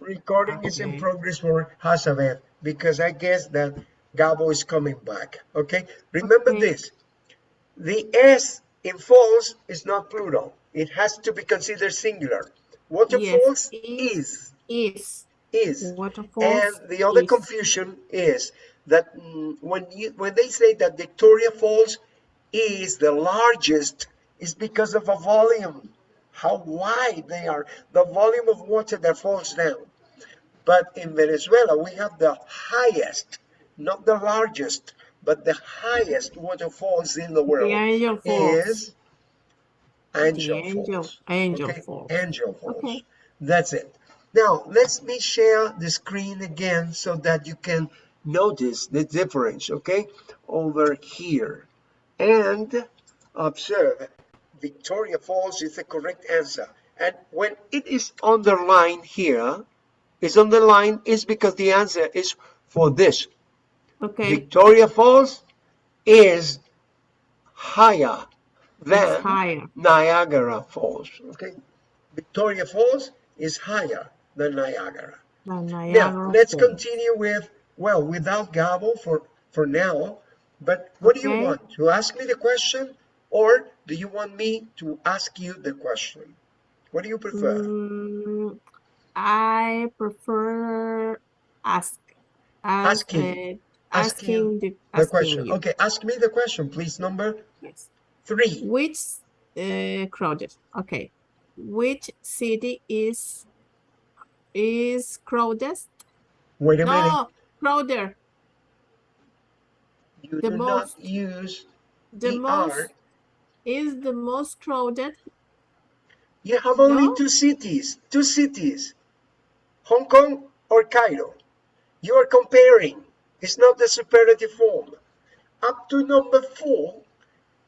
Recording is in progress for Hazabeth because I guess that Gabo is coming back. Okay, remember Okay. this the S in false is not plural, it has to be considered singular. Waterfalls is. is, Is is. waterfalls. And the other is. confusion is that mm, when you when they say that Victoria Falls is the largest, is because of a volume, how wide they are, the volume of water that falls down. But in Venezuela, we have the highest, not the largest, but the highest waterfalls in the world The Angel Falls. is Angel the Angel, Falls. Angel Okay, Falls. Angel Falls. Okay. That's it. Now, let me share the screen again so that you can notice the difference, okay? Over here. And observe, Victoria Falls is the correct answer. And when it is underlined here, is underlined is because the answer is for this. Okay. Victoria Falls is higher than higher. Niagara Falls. Okay, Victoria Falls is higher than Niagara. The Now Niagara let's Falls. continue with well without Gabo for for now. But what do you want to ask me the question, or do you want me to ask you the question? What do you prefer? Mm, I prefer ask. ask Asking. uh, Asking asking the, The asking question. you. Okay, ask me the question, please. Number Yes. three. Which uh, crowded? Okay. Which city is is crowded? Wait a minute. No, crowded. You the do most- not use The ER. most is the most crowded. You have only No? two cities, two cities, Hong Kong or Cairo. You are comparing. It's not the superlative form. Up to number four,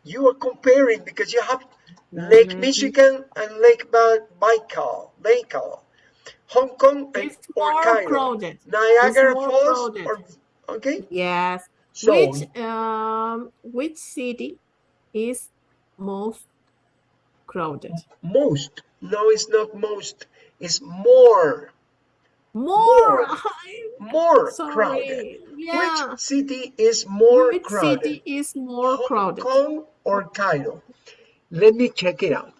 you are comparing because you have Lake. Michigan and Lake Ba- Baikal, Baikal, Hong Kong and It's or Cairo, crowded. Niagara Falls, crowded. or okay. Yes. So which um which city is most crowded? most. No, it's not most. It's more, More. more Sorry. crowded. Yeah. Which city is more Which crowded? city is more Hong crowded? Kong or Cairo? Let me check it out.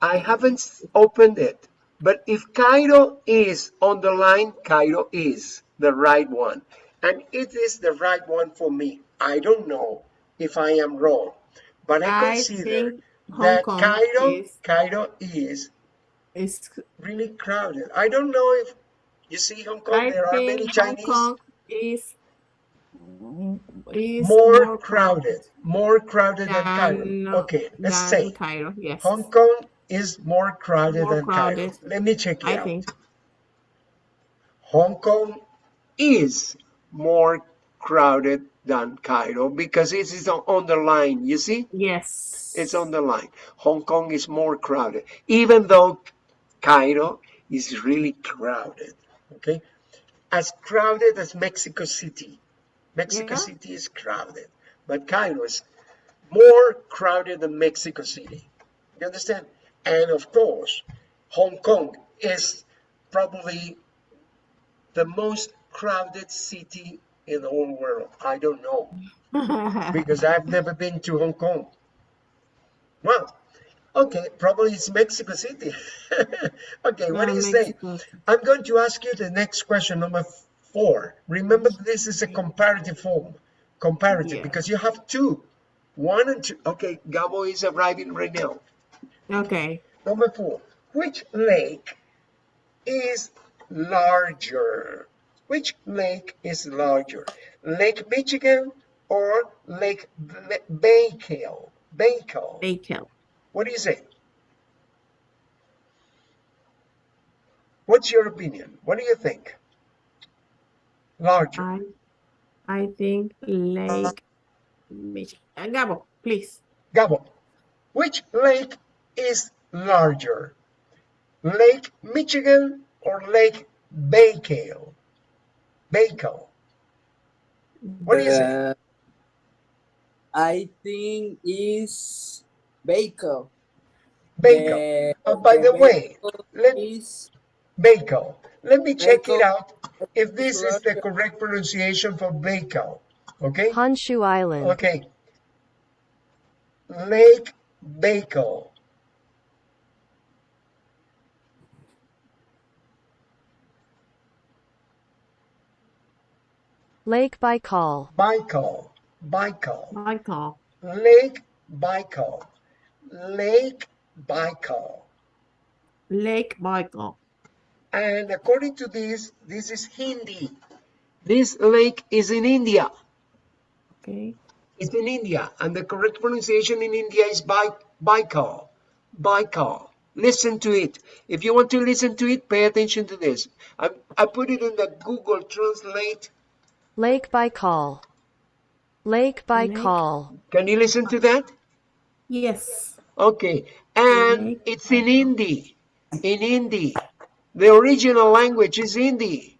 I haven't opened it, but if Cairo is on the line, Cairo is the right one. And it is the right one for me. I don't know if I am wrong, but I I consider that Kong Cairo, is Cairo is is really crowded. I don't know if you see Hong Kong, I there are many think Hong Chinese. Kong is is more crowded, more crowded than Cairo. Okay, let's than say Cairo. Yes. Hong Kong is more crowded More than crowded. Cairo. Let me check it I out. think. Hong Kong is more crowded than Cairo because it is on, on the line. You see, Yes. it's on the line. Hong Kong is more crowded, even though Cairo is really crowded. Okay, as crowded as Mexico City. Mexico Yeah. City is crowded, but Cairo is more crowded than Mexico City. You understand? And of course, Hong Kong is probably the most crowded city in the whole world. I don't know because I've never been to Hong Kong. Well, okay, probably it's Mexico City. okay, what do you Yeah, say? I'm going to ask you the next question, number four. Remember, this is a comparative form. Comparative, Yeah. because you have two. One and two. Okay, Gabo is arriving right now. Okay. Number four. Which lake is larger? Which lake is larger? Lake Michigan or Lake Ba- Baikal? Baikal. Bacon. What do you say? What's your opinion? What do you think? Larger. I I think Lake Michigan. Uh, Gabo, please. Gabo, which lake is larger? Lake Michigan or Lake Baikal? Baikal. What do you say? Uh, I think is Baker. Baikal. The, Uh, by the way, let is Baikal. Let me check it out if this is the correct pronunciation for Baikal. Okay? Honshu Island. Okay. Lake Baikal. Lake Baikal. Baikal. Baikal. Michael. Lake Baikal. Lake Baikal. Lake Michael. And according to this, this is Hindi. This lake is in India. Okay. It's in India. And the correct pronunciation in India is Bai- Baikal. Baikal. Listen to it. If you want to listen to it, pay attention to this. I, I put it in the Google Translate. Lake Baikal. Lake Baikal. Can you listen to that? Yes. Okay. And mm-hmm. it's in Hindi. In Hindi. The original language is Hindi.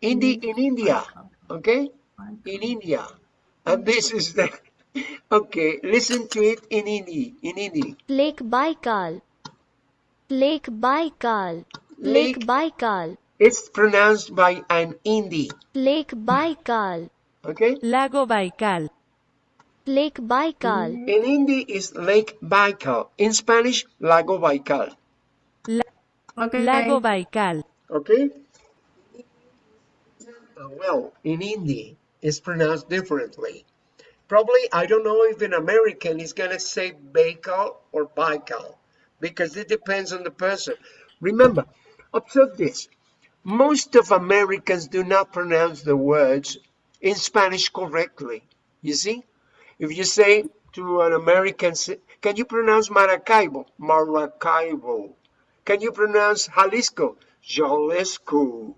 Hindi mm-hmm. in India. Okay? In India. And this is the. Okay, listen to it in Hindi. In Hindi. Lake Baikal. Lake Baikal. Lake- Lake Baikal. It's pronounced by an Hindi. Lake Baikal. Okay? Lago Baikal. Lake Baikal. In Hindi is Lake Baikal. In Spanish, Lago Baikal. Okay. Baikal. Okay? Uh, well, in Hindi, it's pronounced differently. Probably, I don't know if an American is going to say Baikal or Baikal because it depends on the person. Remember, observe this. Most of Americans do not pronounce the words in Spanish correctly. You see? If you say to an American, can you pronounce Maracaibo? Maracaibo. Can you pronounce Jalisco? Jalisco.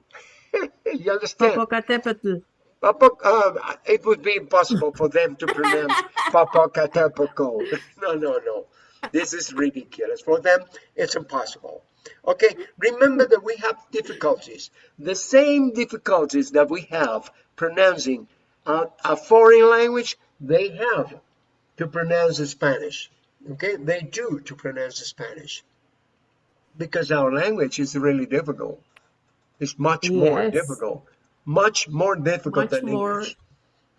you understand? Popocatépetl. Uh, it would be impossible for them to pronounce Popocatépetl. No, no, no. This is ridiculous. For them, it's impossible. Okay, remember that we have difficulties. The same difficulties that we have pronouncing a, a foreign language, they have to pronounce the Spanish. Okay, they do to pronounce the Spanish. Because our language is really difficult. It's much more difficult. Much more difficult Much than more- English.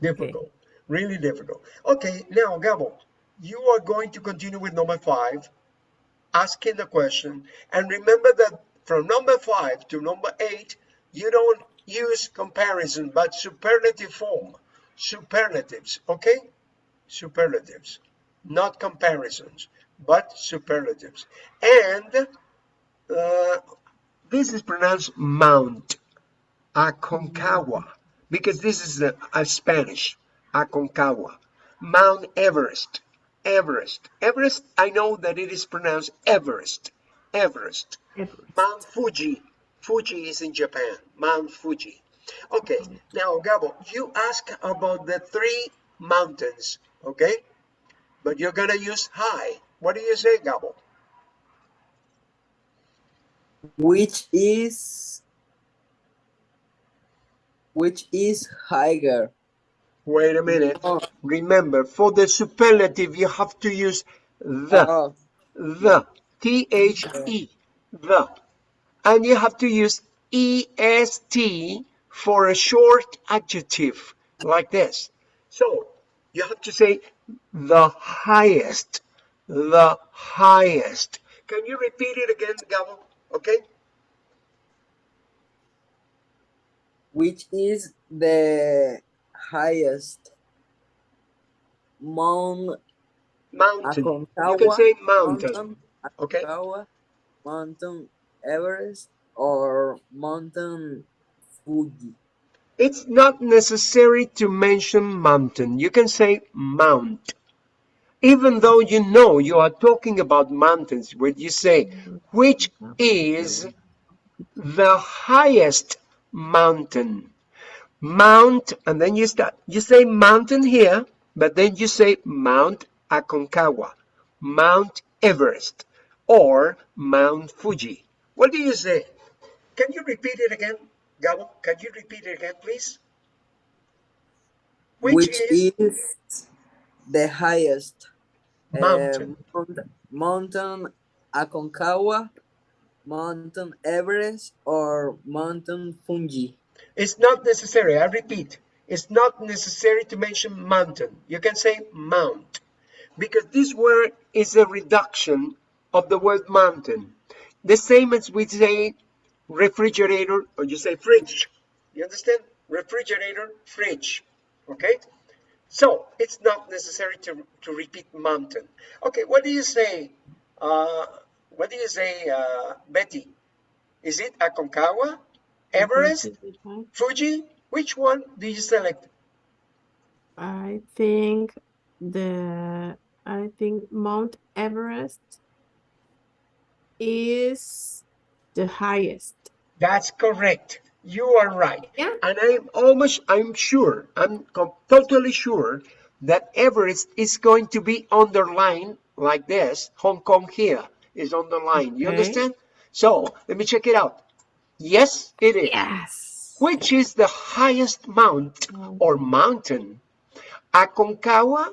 Difficult. Really difficult. Okay, now Gabo, you are going to continue with number five, asking the question. And remember that from number five to number eight, you don't use comparison, but superlative form. Superlatives, okay? Superlatives. Not comparisons, but superlatives. And uh, this is pronounced mount. Aconcagua, because this is a, a Spanish, Aconcagua. Mount Everest, Everest. Everest, I know that it is pronounced Everest, Everest. Everest. Mount Fuji, Fuji is in Japan, Mount Fuji. Okay, now Gabo, you ask about the three mountains, okay? But you're gonna use high. What do you say, Gabo? Which is which is higher? Wait a minute. Oh, Remember, for the superlative, you have to use the. oh, the t-h-e the and you have to use est for a short adjective like this. So you have to say the highest the highest. Can you repeat it again Gabo? okay. Which is the highest mount mountain. You can say mountain. Mountain, okay. Aconcagua, mountain Everest, or mountain? It's not necessary to mention mountain. You can say mount. Even though you know you are talking about mountains, when you say, which is the highest mountain? Mount, and then you start, you say mountain here, but then you say Mount Aconcagua, Mount Everest, or Mount Fuji. What do you say? Can you repeat it again, Gabo? Can you repeat it again, please? Which, Which, is, is, the highest uh, mountain? mountain? mountain Aconcagua, Mountain Everest or Mountain Fuji? It's not necessary. I repeat, it's not necessary to mention mountain. You can say mount because this word is a reduction of the word mountain. The same as we say refrigerator or you say fridge. You understand? Refrigerator, fridge. Okay? So it's not necessary to, to repeat mountain. Okay, what do you say? Uh, what do you say, uh, Betty? Is it Aconcagua, Everest, Fuji? Which one do you select? I think the I think Mount Everest is the highest. That's correct. You are right. Yeah. And I'm almost, I'm sure, I'm totally sure that Everest is going to be underlined like this. Hong Kong here is underlined. You Okay. understand? So let me check it out. Yes, it is. Yes. Which is the highest mount mm. or mountain? Aconcagua,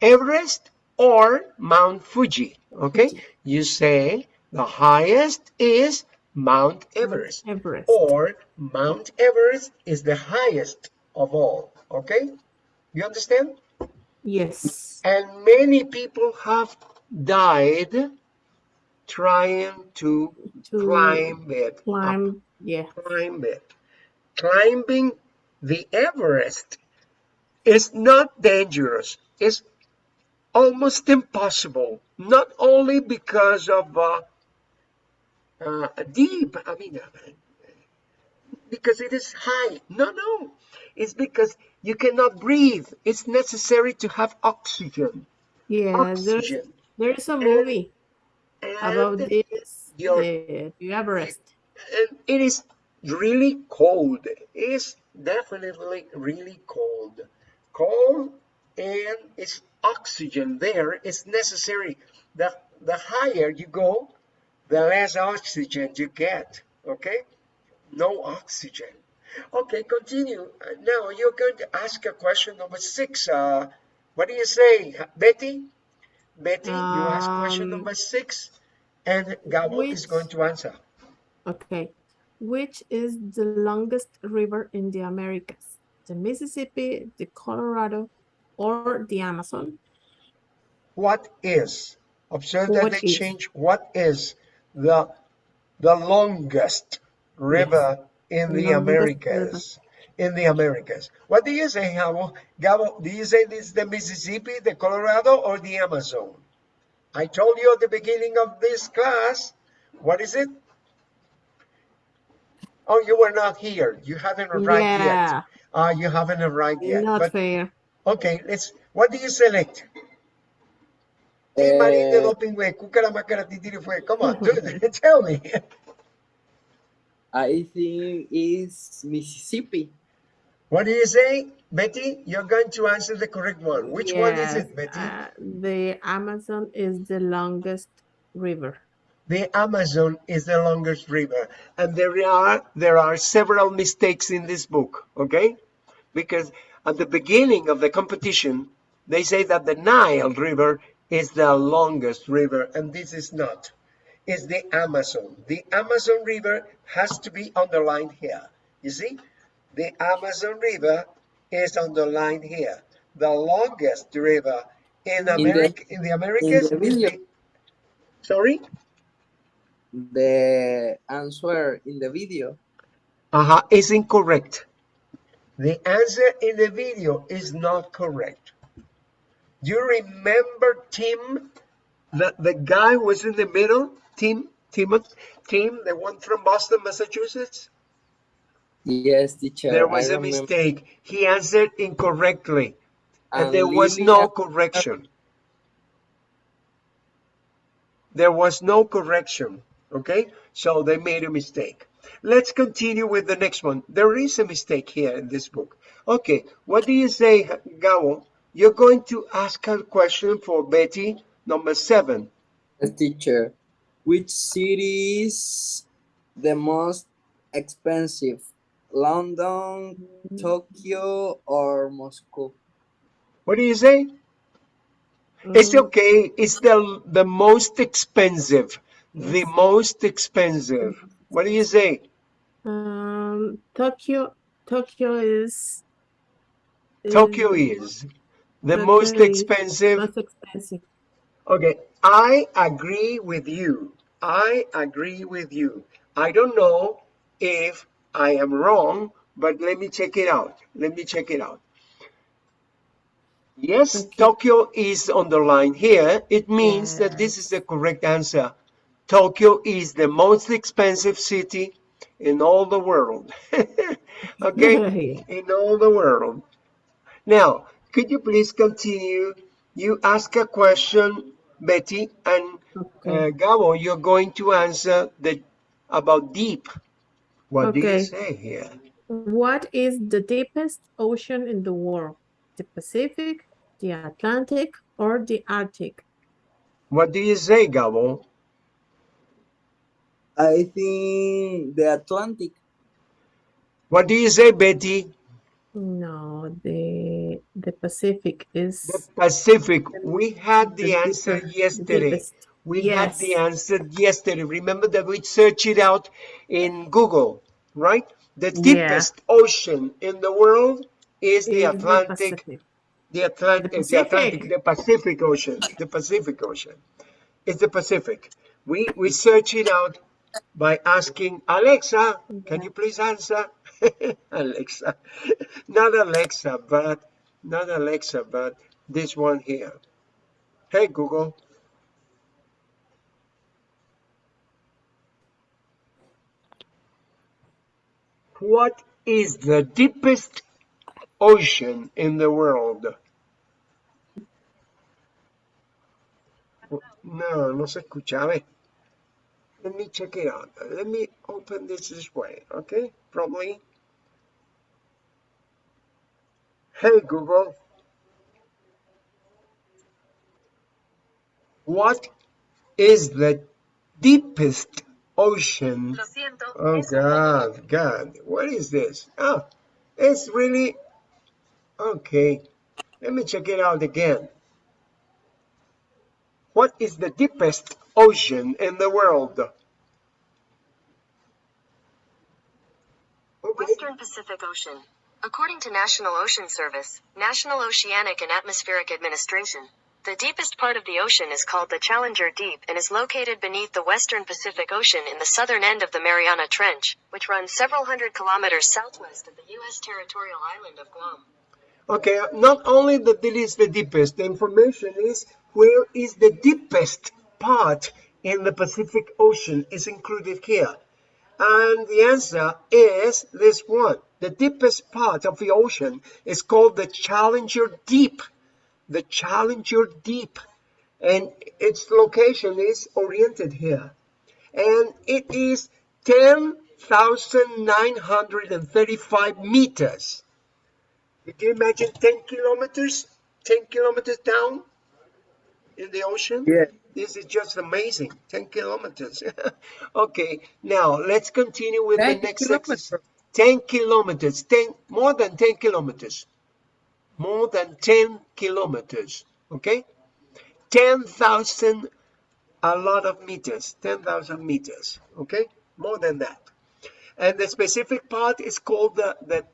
Everest, or Mount Fuji? Okay, you say the highest is Mount Everest, Everest. or Mount Everest is the highest of all. Okay, you understand? Yes. And many people have died trying to To climb it up climb. Yeah. climb it. Climbing the Everest is not dangerous. It's almost impossible. Not only because of uh, uh, deep, I mean, uh, because it is high. No, no. It's because you cannot breathe. It's necessary to have oxygen. Yeah. Oxygen. there's a movie about And this. your- The, the Everest. and it is really cold. It is definitely really cold. Cold and it's oxygen there is necessary. The, the higher you go, the less oxygen you get. Okay? No oxygen. Okay, continue. Uh, Now you're going to ask a question number six. Uh, what do you say, Betty? Betty, you ask question Um, number six, and Gabo is going to answer. Okay. Which is the longest river in the Americas? The Mississippi, the Colorado, or the Amazon? what is observe that What they is? change what is the the longest river in the Longest americas. In the americas. What do you say Gabo? Gabo do you say this is the mississippi the colorado or the amazon? I told you at the beginning of this class what is it? Oh you were not here. You haven't arrived Yeah. yet ah you haven't arrived yet. Not but fair. okay let's what do you select Hey, Marín de Eh, doping, güey. Cúcara, mácara, titiri, fue. Come on, dude, tell me. I think it's Mississippi. What do you say, Betty? You're going to answer the correct one. Which one is it, Betty? uh, the Amazon is the longest river. the Amazon is the longest river, and there are there are several mistakes in this book. Okay, because at the beginning of the competition, they say that the Nile River is the longest river, and this is not. It's the Amazon. The Amazon River has to be underlined here. You see, the Amazon River is underlined here. The longest river in the- America in the Americas the is video. the sorry. The answer in the video. Uh-huh, is incorrect. The answer in the video is not correct. You remember Tim, the, the guy who was in the middle? Tim, Timothy, Tim, the one from Boston, Massachusetts? Yes, teacher. There was a remember. mistake. He answered incorrectly. And, And there was no correction. There was no correction. Okay? So they made a mistake. Let's continue with the next one. There is a mistake here in this book. Okay, what do you say, Gabo? You're going to ask a question for Betty, number seven. Yes, teacher. Which city is the most expensive? London, Tokyo, or Moscow? What do you say? It's Mm, okay. It's the the most expensive. the most expensive? What do you say? Um, Tokyo, Tokyo is. Tokyo is the most expensive. most expensive. Okay, I agree with you. I agree with you. I don't know if I am wrong, but let me check it out. Let me check it out. Yes, Okay. Tokyo is on the line here. It means that this is the correct answer. Tokyo is the most expensive city in all the world. okay, in all the world. Now, could you please continue? You ask a question, Betty, and Okay. uh, Gabo, you're going to answer the about deep. What do you say here? What is the deepest ocean in the world? The Pacific, the Atlantic, or the Arctic? What do you say, Gabo? I think the Atlantic. What do you say, Betty? No, the the Pacific is The Pacific. We had the the answer yesterday. We had the answer yesterday. Remember that we searched it out in Google, right? The Yeah. deepest ocean in the world is the is the Atlantic, the Atlantic, The the Atlantic, the Pacific Ocean, the Pacific Ocean. It's the Pacific. We we search it out by asking Alexa, can you please answer? Alexa, not Alexa, but not Alexa, but this one here. Hey Google. What is the deepest ocean in the world? No, no se escuchaba. Let me check it out. Let me open this this way, okay? Probably. Hey Google. What is the deepest ocean? Oh God, God, what is this? Oh, it's really okay. Let me check it out again. What is the deepest ocean in the world? Okay. Western Pacific Ocean. According to National Ocean Service, National Oceanic and Atmospheric Administration, the deepest part of the ocean is called the Challenger Deep and is located beneath the western Pacific Ocean in the southern end of the Mariana Trench, which runs several hundred kilometers southwest of the U.S. territorial island of Guam. Okay, not only that it is the deepest, the information is where is the deepest part in the Pacific Ocean is included here. And the answer is this one. The deepest part of the ocean is called the Challenger Deep. The Challenger Deep. And its location is oriented here. And it is 10,935 meters. Can you imagine 10 kilometers? 10 kilometers down in the ocean? Yeah. This is just amazing. 10 kilometers. okay, now let's continue with the next kilometers. exercise. 10 kilometers, 10, more than 10 kilometers. More than 10 kilometers. Okay? 10,000, a lot of meters. 10,000 meters. Okay? More than that. And the specific part is called the, the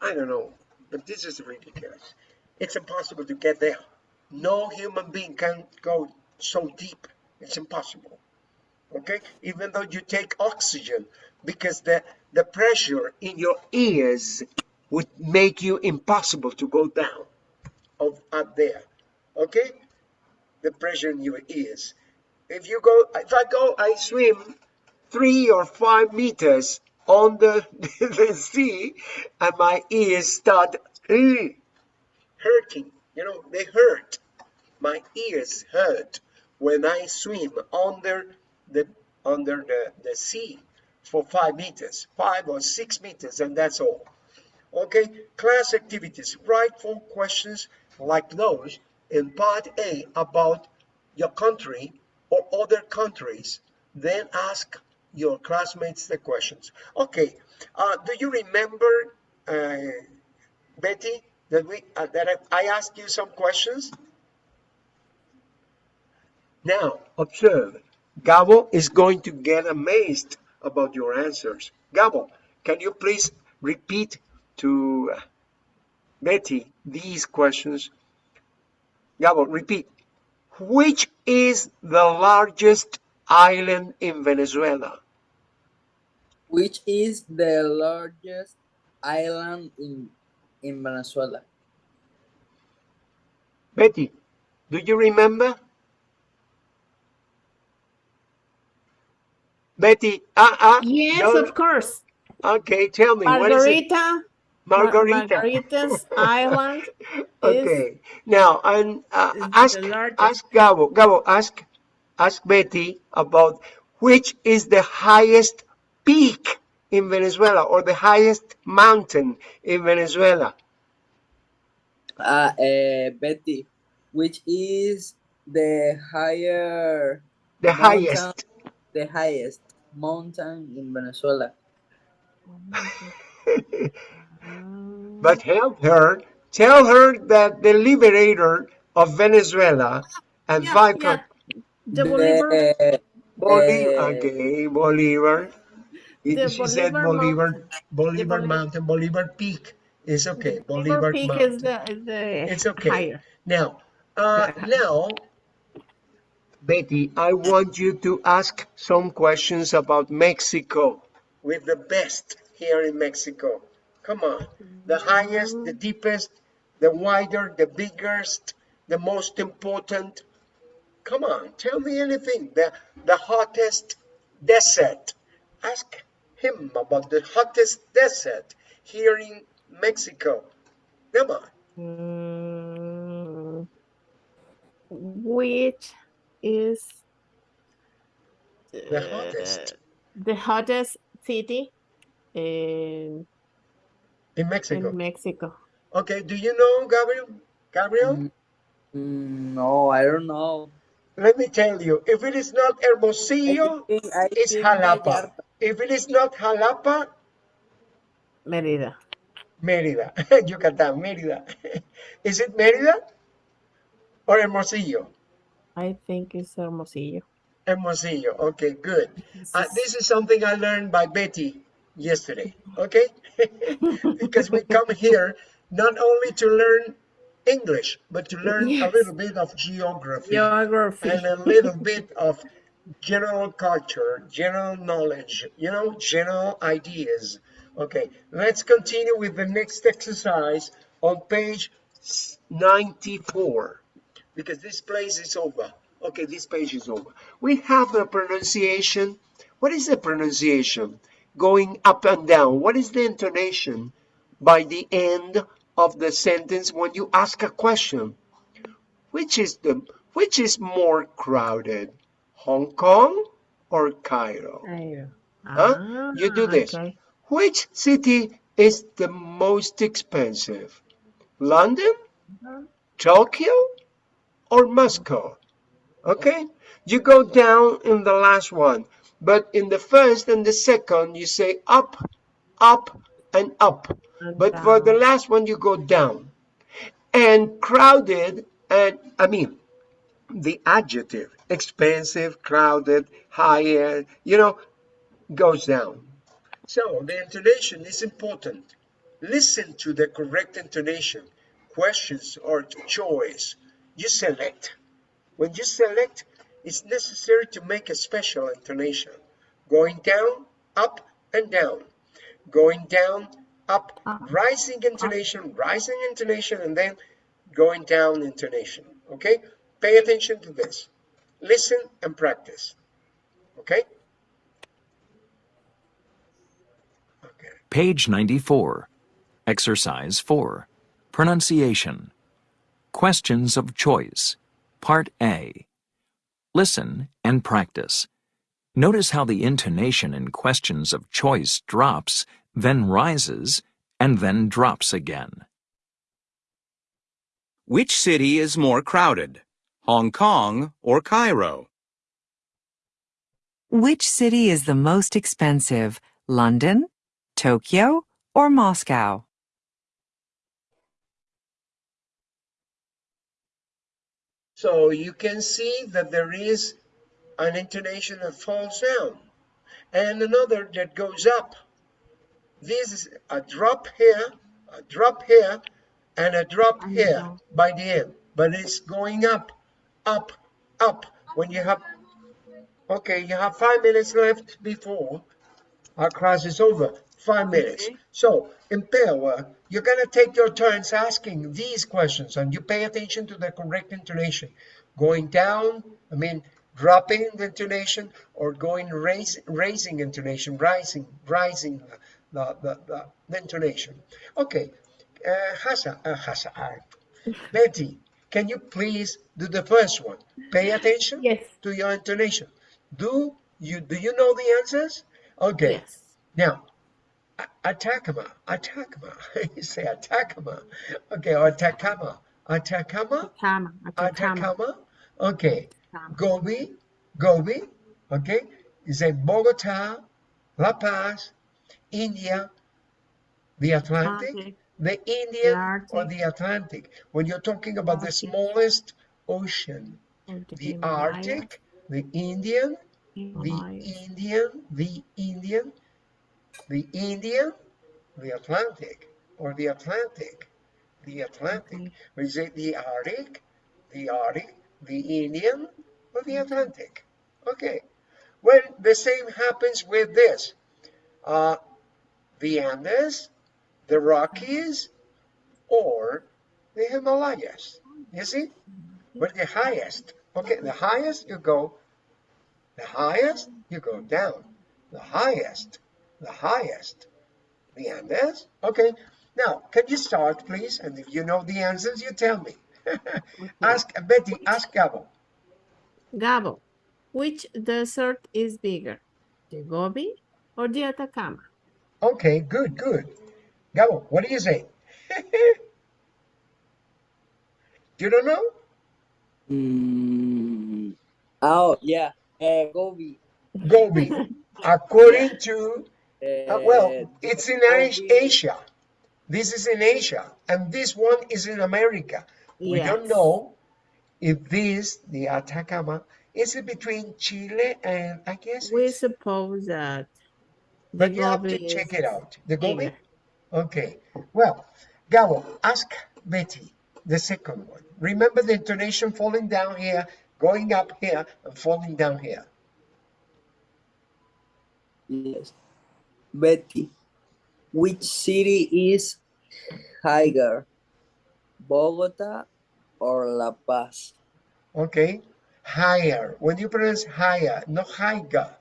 I don't know, but this is ridiculous. It's impossible to get there. No human being can go so deep. It's impossible. Okay? Even though you take oxygen, because the, the pressure in your ears would make you impossible to go down of up there. Okay? The pressure in your ears. If you go, if I go, I swim three or five meters on the, the sea and my ears start hurting. You know, they hurt. My ears hurt when I swim under the under the, the sea for five meters, five or six meters, and that's all. Okay, class activities. Write four questions like those in part A about your country or other countries. Then ask your classmates the questions. Okay, uh, do you remember, uh, Betty, that we uh, that I, I asked you some questions? Now observe. Gabo is going to get amazed about your answers. Gabo, can you please repeat to uh, Betty these questions? Gabo, repeat. Which is the largest island in Venezuela? Which is the largest island in in Venezuela? Betty, do you remember? Betty, uh, uh, Yes, no- of course. okay, tell me, what is it? Margarita. Margarita. Margarita's Island Okay, now, and uh, ask, ask Gabo, Gabo, ask, ask Betty about which is the highest peak in Venezuela or the highest mountain in Venezuela. Uh, uh, Betty, which is the higher The Mountain. highest. the highest mountain in Venezuela? But help her, tell her that the liberator of Venezuela and Yeah, Viper yeah. The Bolivar. The, Bolivar, uh, okay, Bolivar. The she said Bolivar Bolivar, Bolivar Bolivar- Mountain, Bolivar Peak is okay. Bolivar Bolivar Peak Mountain. is the, is the It's okay. higher. Now, uh, now, Betty, I want you to ask some questions about Mexico with the best here in Mexico. Come on. The highest, the deepest, the wider, the biggest, the most important. Come on, tell me anything. The, the hottest desert. Ask him about the hottest desert here in Mexico. Come on. Which is The hottest the hottest city in, in Mexico. in Mexico? Okay, do you know Gabriel? Gabriel? Mm, mm, no, I don't know. Let me tell you, if it is not Hermosillo, I think- I it's Jalapa. If it is not Jalapa, Merida. Mérida, Yucatán, Mérida. is it Mérida or Hermosillo? I think it's Hermosillo. Hermosillo. Okay, good. This Uh, is- this is something I learned by Betty yesterday. Okay, because we come here not only to learn English, but to learn a little bit of geography. Geography. and a little bit of general culture, general knowledge, you know, general ideas. Okay, let's continue with the next exercise on page 94 because this place is over. Okay, this page is over. We have the pronunciation. What is the pronunciation? Going up and down. What is the intonation by the end of the sentence when you ask a question? Which is the which is more crowded? Hong Kong or Cairo? Cairo. Huh? You do Ah, this. okay. Which city is the most expensive? London, Tokyo, or Moscow? Okay? You go down in the last one, but in the first and the second, you say up, up, and up. And But for the last one, you go down. And crowded, and I mean, the adjective, expensive, crowded, higher, you know, goes down. So the intonation is important. Listen to the correct intonation. Questions or choice. You select. When you select, it's necessary to make a special intonation. Going down, up, and down. Going down, up, Up. rising intonation, rising intonation, and then going down intonation. Okay? Pay attention to this. Listen and practice. Okay? Okay. Page 94. Exercise 4. Pronunciation. Questions of choice. Part A. Listen and practice. Notice how the intonation in questions of choice drops, then rises, and then drops again. Which city is more crowded? Hong Kong or Cairo? Which city is the most expensive, London, Tokyo, or Moscow? So you can see that there is an intonation that falls down and another that goes up. This is a drop here, a drop here, and a drop here by the end. But it's going up, up, up. When you have, okay, you have five minutes left before our class is over. Five minutes. Okay. So in Pewa, you're gonna take your turns asking these questions, and you pay attention to the correct intonation. Going down, I mean dropping the intonation, or going raise, raising intonation, rising, rising the, the, the, the intonation. Okay, uh, Hasa, uh, Hasa, uh, Betty, can you please do the first one? Pay attention Yes. to your intonation. Do you do you know the answers? Okay. Yes. Now, Atacama, Atacama, you say Atacama. Okay, or Atacama, Atacama, Atacama. Atacama. Okay, Atacama. Gobi, Gobi. Okay, you say Bogota, La Paz, India, the Atlantic, the Indian or the Atlantic. When you're talking about the smallest ocean, the Arctic, the Indian, the Indian, the Indian, the Indian, the Atlantic, or the Atlantic, the Atlantic. Or is it the Arctic, the Arctic, the Indian, or the Atlantic? Okay. Well, the same happens with this. Uh, the Andes, the Rockies, or the Himalayas. You see? But the highest. Okay, the highest you go the highest, you go down. The highest, the highest. The Andes? Okay. Now, can you start, please? And if you know the answers, you tell me. ask Betty, ask Gabo. Gabo, which desert is bigger, the Gobi or the Atacama? Okay, good, good. Gabo, what do you say? you don't know? Mm. Oh, yeah. Uh, Gobi. Gobi. According to, Uh, uh, well, it's in Asia. This is in Asia, and this one is in America. We don't know if this, the Atacama, is it between Chile and I guess We it's, suppose that but you have to Gobi check it out. The Gobi? bigger. Okay. Well, Gabo, ask Betty the second one. Remember the intonation falling down here, going up here, and falling down here. Yes. Betty, which city is higher, Bogota or La Paz? Okay. Higher. When you pronounce higher, not higher,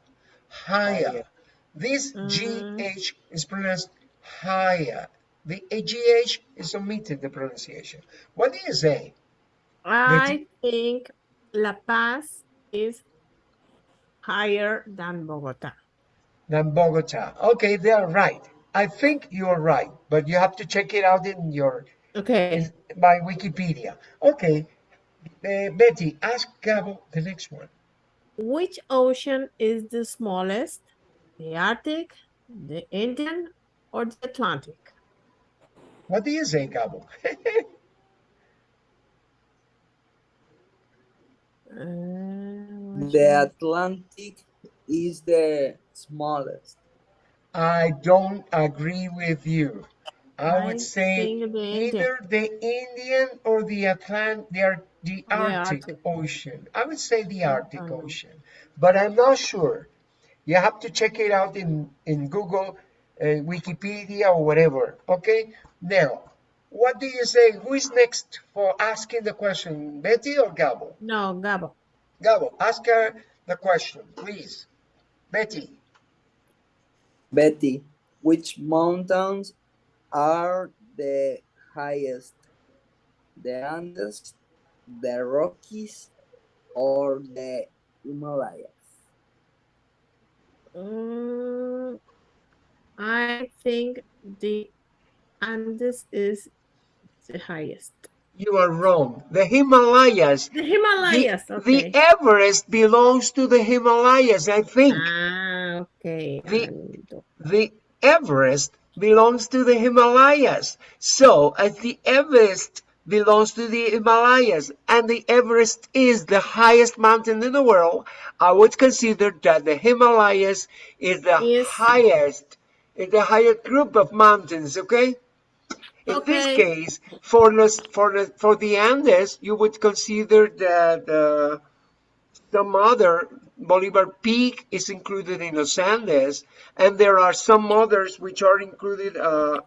higher. Higher. This Mm. GH is pronounced higher. The AGH is omitted the pronunciation. What do you say? I think La Paz is higher than Bogota. Than Bogota. Okay, they are right. I think you're right, but you have to check it out in your Okay. in, by Wikipedia. Okay. Uh, Betty, ask Gabo the next one. Which ocean is the smallest? The Arctic, the Indian, or the Atlantic? What do you say, Gabo? Uh, The? Atlantic is the smallest. I don't agree with you. I I would say the either the Indian or the Atlantic, the, Ar- the Arctic, Arctic. Ocean. I would say the Arctic know. Ocean, but I'm not sure. You have to check it out in in Google, uh, Wikipedia, or whatever. Okay. Now, what do you say? Who is next for asking the question, Betty or Gabo? No, Gabo. Gabo, ask her the question, please. Betty. Betty, which mountains are the highest? The Andes, the Rockies, or the Himalayas? Mm, I think the Andes is the highest. You are wrong. The Himalayas. The The, Himalayas, the okay. Everest belongs to the Himalayas, I think. Ah, okay. The- The Everest belongs to the Himalayas. So, as the Everest belongs to the Himalayas, and the Everest is the highest mountain in the world, I would consider that the Himalayas is the Yes. highest, is the highest group of mountains, okay? In this case, for the, for the, for the Andes, you would consider that uh, some other Bolivar Peak is included in Los Andes, and there are some others which are included uh,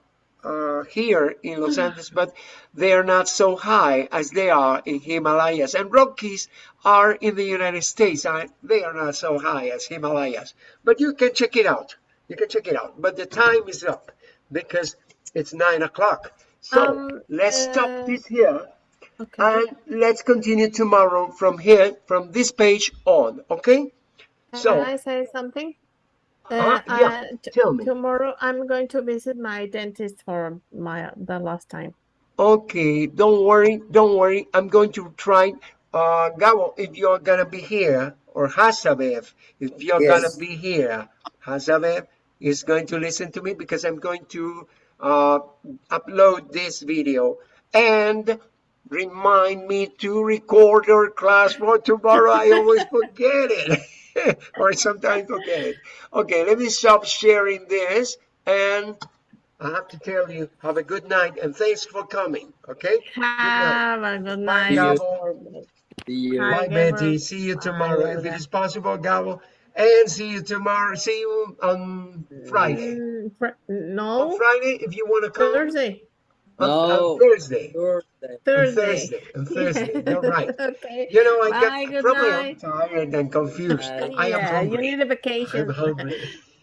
uh, here in Los Andes, but they are not so high as they are in Himalayas. And Rockies are in the United States. They are not so high as Himalayas, but you can check it out. You can check it out. But the time is up because it's nine o'clock. So Um, let's uh, stop this here. Okay. And let's continue tomorrow from here, from this page on, okay? So, Can I say something? Uh, Uh, yeah, uh, tell me. Tomorrow I'm going to visit my dentist for my the last time. okay, don't worry, don't worry. I'm going to try, uh, Gabo, if you're gonna be here, or Hasabev, if you're gonna be here, Hasabev is going to listen to me because I'm going to uh, upload this video and remind me to record our class for tomorrow. I always forget it. or sometimes forget it. Okay, let me stop sharing this and I have to tell you, have a good night and thanks for coming. Okay? Have a good night. Gabo. See you. Hi, Bye, Gabriel. Betty. See you tomorrow if it is possible, Gabo. And see you tomorrow. See you on Friday. Mm, fr- On no, Friday, if you want to come. Thursday. On, on No. Thursday. Thursday. On Thursday. Thursday. Thursday. You're right. okay. You know, I Bye, get good probably night. Tired and confused. Bye. I am yeah, you need a vacation. I'm hungry.